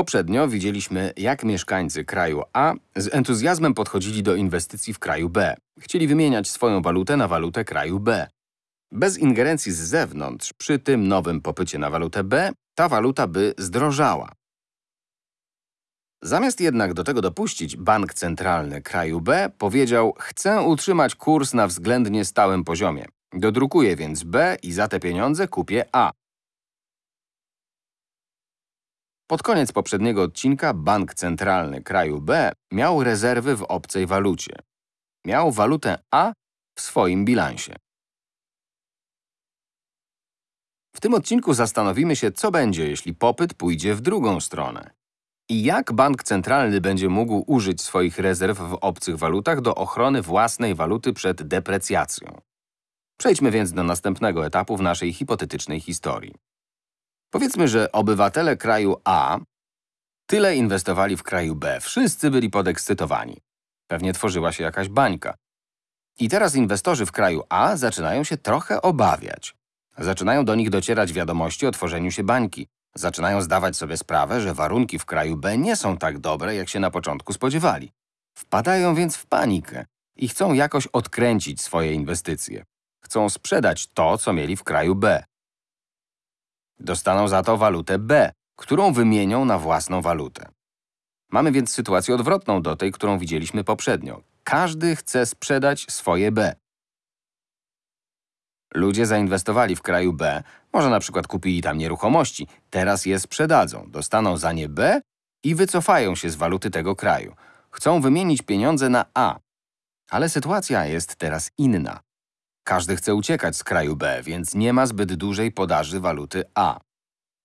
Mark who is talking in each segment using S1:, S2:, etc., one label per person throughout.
S1: Poprzednio widzieliśmy, jak mieszkańcy kraju A z entuzjazmem podchodzili do inwestycji w kraju B. Chcieli wymieniać swoją walutę na walutę kraju B. Bez ingerencji z zewnątrz, przy tym nowym popycie na walutę B, ta waluta by zdrożała. Zamiast jednak do tego dopuścić, bank centralny kraju B powiedział, chcę utrzymać kurs na względnie stałym poziomie. Dodrukuję więc B i za te pieniądze kupię A. Pod koniec poprzedniego odcinka bank centralny kraju B miał rezerwy w obcej walucie. Miał walutę A w swoim bilansie. W tym odcinku zastanowimy się, co będzie, jeśli popyt pójdzie w drugą stronę. I jak bank centralny będzie mógł użyć swoich rezerw w obcych walutach do ochrony własnej waluty przed deprecjacją. Przejdźmy więc do następnego etapu w naszej hipotetycznej historii. Powiedzmy, że obywatele kraju A tyle inwestowali w kraju B, wszyscy byli podekscytowani. Pewnie tworzyła się jakaś bańka. I teraz inwestorzy w kraju A zaczynają się trochę obawiać. Zaczynają do nich docierać wiadomości o tworzeniu się bańki. Zaczynają zdawać sobie sprawę, że warunki w kraju B nie są tak dobre, jak się na początku spodziewali. Wpadają więc w panikę i chcą jakoś odkręcić swoje inwestycje. Chcą sprzedać to, co mieli w kraju B. Dostaną za to walutę B, którą wymienią na własną walutę. Mamy więc sytuację odwrotną do tej, którą widzieliśmy poprzednio. Każdy chce sprzedać swoje B. Ludzie zainwestowali w kraju B, może na przykład kupili tam nieruchomości, teraz je sprzedadzą, dostaną za nie B i wycofają się z waluty tego kraju. Chcą wymienić pieniądze na A. Ale sytuacja jest teraz inna. Każdy chce uciekać z kraju B, więc nie ma zbyt dużej podaży waluty A.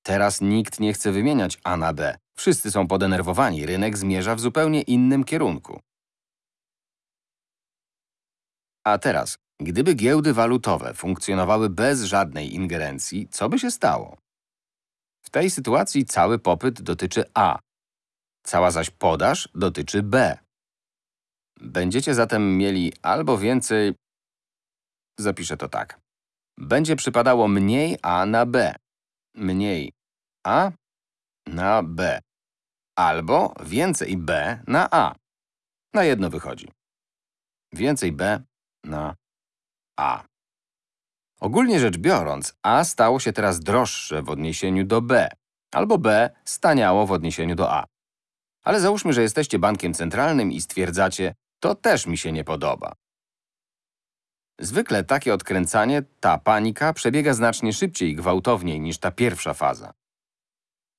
S1: Teraz nikt nie chce wymieniać A na B. Wszyscy są podenerwowani, rynek zmierza w zupełnie innym kierunku. A teraz, gdyby giełdy walutowe funkcjonowały bez żadnej ingerencji, co by się stało? W tej sytuacji cały popyt dotyczy A, cała zaś podaż dotyczy B. Będziecie zatem mieli albo więcej Zapiszę to tak. Będzie przypadało mniej A na B. Mniej A na B. Albo więcej B na A. Na jedno wychodzi. Więcej B na A. Ogólnie rzecz biorąc, A stało się teraz droższe w odniesieniu do B, albo B staniało w odniesieniu do A. Ale załóżmy, że jesteście bankiem centralnym i stwierdzacie, to też mi się nie podoba. Zwykle takie odkręcanie, ta panika przebiega znacznie szybciej i gwałtowniej niż ta pierwsza faza.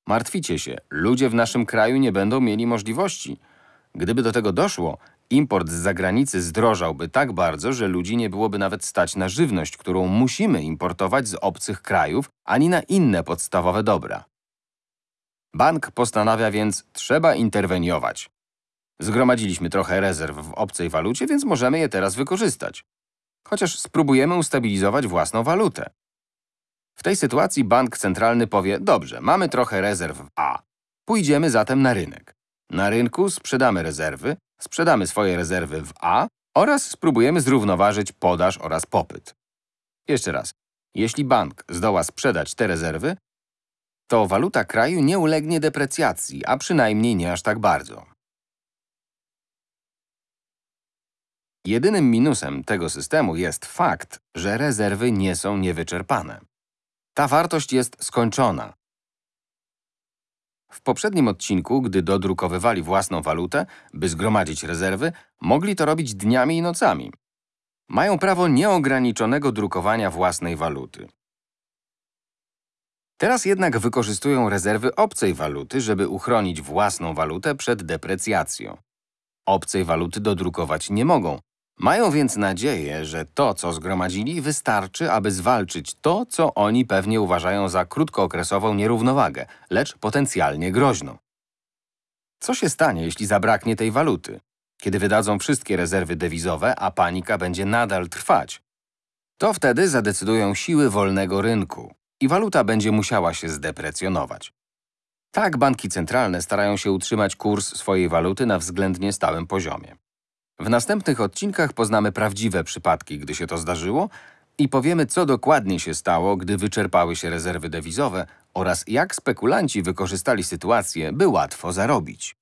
S1: Martwicie się, ludzie w naszym kraju nie będą mieli możliwości. Gdyby do tego doszło, import z zagranicy zdrożałby tak bardzo, że ludzi nie byłoby nawet stać na żywność, którą musimy importować z obcych krajów, ani na inne podstawowe dobra. Bank postanawia więc, trzeba interweniować. Zgromadziliśmy trochę rezerw w obcej walucie, więc możemy je teraz wykorzystać chociaż spróbujemy ustabilizować własną walutę. W tej sytuacji bank centralny powie, dobrze, mamy trochę rezerw w A. Pójdziemy zatem na rynek. Na rynku sprzedamy rezerwy, sprzedamy swoje rezerwy w A oraz spróbujemy zrównoważyć podaż oraz popyt. Jeszcze raz, jeśli bank zdoła sprzedać te rezerwy, to waluta kraju nie ulegnie deprecjacji, a przynajmniej nie aż tak bardzo. Jedynym minusem tego systemu jest fakt, że rezerwy nie są niewyczerpane. Ta wartość jest skończona. W poprzednim odcinku, gdy dodrukowywali własną walutę, by zgromadzić rezerwy, mogli to robić dniami i nocami. Mają prawo nieograniczonego drukowania własnej waluty. Teraz jednak wykorzystują rezerwy obcej waluty, żeby uchronić własną walutę przed deprecjacją. Obcej waluty dodrukować nie mogą, mają więc nadzieję, że to, co zgromadzili, wystarczy, aby zwalczyć to, co oni pewnie uważają za krótkookresową nierównowagę, lecz potencjalnie groźną. Co się stanie, jeśli zabraknie tej waluty? Kiedy wydadzą wszystkie rezerwy dewizowe, a panika będzie nadal trwać? To wtedy zadecydują siły wolnego rynku i waluta będzie musiała się zdeprecjonować. Tak banki centralne starają się utrzymać kurs swojej waluty na względnie stałym poziomie. W następnych odcinkach poznamy prawdziwe przypadki, gdy się to zdarzyło I powiemy, co dokładnie się stało, gdy wyczerpały się rezerwy dewizowe oraz jak spekulanci wykorzystali sytuację, by łatwo zarobić.